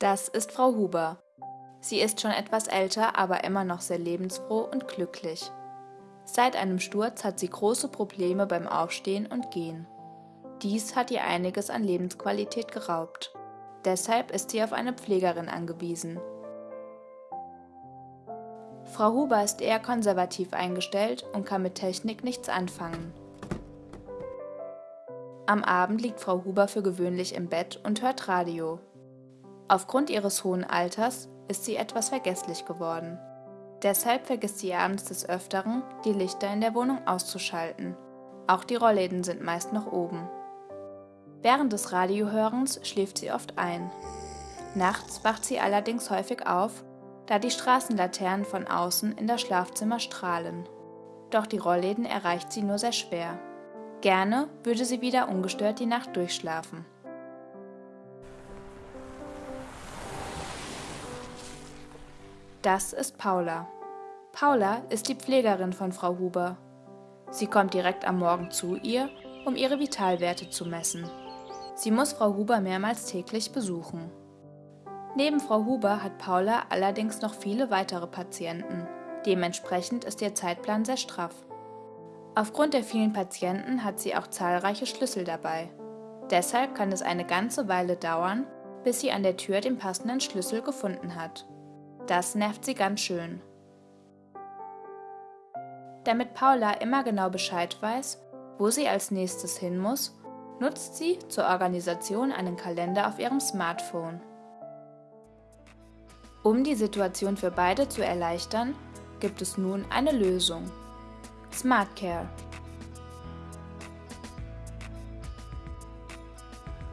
Das ist Frau Huber. Sie ist schon etwas älter, aber immer noch sehr lebensfroh und glücklich. Seit einem Sturz hat sie große Probleme beim Aufstehen und Gehen. Dies hat ihr einiges an Lebensqualität geraubt. Deshalb ist sie auf eine Pflegerin angewiesen. Frau Huber ist eher konservativ eingestellt und kann mit Technik nichts anfangen. Am Abend liegt Frau Huber für gewöhnlich im Bett und hört Radio. Aufgrund ihres hohen Alters ist sie etwas vergesslich geworden. Deshalb vergisst sie abends des Öfteren, die Lichter in der Wohnung auszuschalten. Auch die Rollläden sind meist noch oben. Während des Radiohörens schläft sie oft ein. Nachts wacht sie allerdings häufig auf, da die Straßenlaternen von außen in das Schlafzimmer strahlen. Doch die Rollläden erreicht sie nur sehr schwer. Gerne würde sie wieder ungestört die Nacht durchschlafen. Das ist Paula. Paula ist die Pflegerin von Frau Huber. Sie kommt direkt am Morgen zu ihr, um ihre Vitalwerte zu messen. Sie muss Frau Huber mehrmals täglich besuchen. Neben Frau Huber hat Paula allerdings noch viele weitere Patienten. Dementsprechend ist ihr Zeitplan sehr straff. Aufgrund der vielen Patienten hat sie auch zahlreiche Schlüssel dabei. Deshalb kann es eine ganze Weile dauern, bis sie an der Tür den passenden Schlüssel gefunden hat. Das nervt sie ganz schön. Damit Paula immer genau Bescheid weiß, wo sie als nächstes hin muss, nutzt sie zur Organisation einen Kalender auf ihrem Smartphone. Um die Situation für beide zu erleichtern, gibt es nun eine Lösung. SmartCare.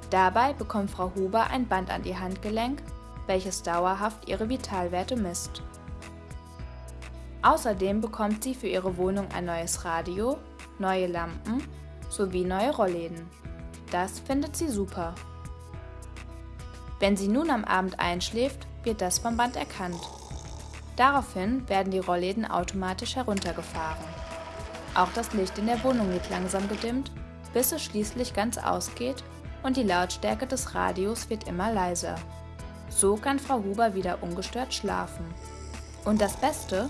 Dabei bekommt Frau Huber ein Band an ihr Handgelenk, welches dauerhaft ihre Vitalwerte misst. Außerdem bekommt sie für ihre Wohnung ein neues Radio, neue Lampen sowie neue Rollläden. Das findet sie super. Wenn sie nun am Abend einschläft, wird das vom Band erkannt. Daraufhin werden die Rollläden automatisch heruntergefahren. Auch das Licht in der Wohnung wird langsam gedimmt, bis es schließlich ganz ausgeht und die Lautstärke des Radios wird immer leiser. So kann Frau Huber wieder ungestört schlafen. Und das Beste,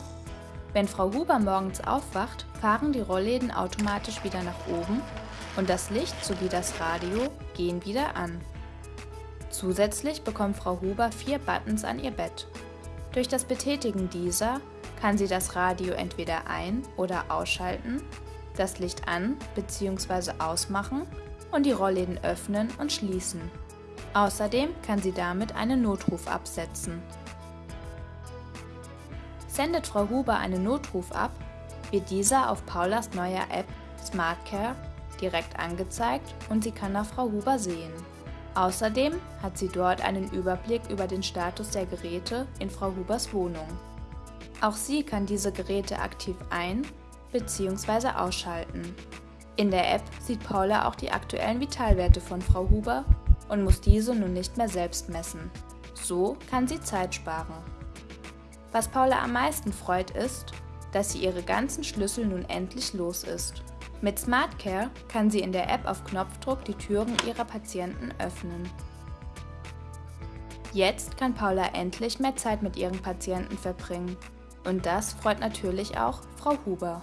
wenn Frau Huber morgens aufwacht, fahren die Rollläden automatisch wieder nach oben und das Licht sowie das Radio gehen wieder an. Zusätzlich bekommt Frau Huber vier Buttons an ihr Bett. Durch das Betätigen dieser kann sie das Radio entweder ein- oder ausschalten, das Licht an- bzw. ausmachen und die Rollläden öffnen und schließen. Außerdem kann sie damit einen Notruf absetzen. Sendet Frau Huber einen Notruf ab, wird dieser auf Paulas neuer App SmartCare direkt angezeigt und sie kann nach Frau Huber sehen. Außerdem hat sie dort einen Überblick über den Status der Geräte in Frau Hubers Wohnung. Auch sie kann diese Geräte aktiv ein- bzw. ausschalten. In der App sieht Paula auch die aktuellen Vitalwerte von Frau Huber und muss diese nun nicht mehr selbst messen. So kann sie Zeit sparen. Was Paula am meisten freut ist, dass sie ihre ganzen Schlüssel nun endlich los ist. Mit SmartCare kann sie in der App auf Knopfdruck die Türen ihrer Patienten öffnen. Jetzt kann Paula endlich mehr Zeit mit ihren Patienten verbringen. Und das freut natürlich auch Frau Huber.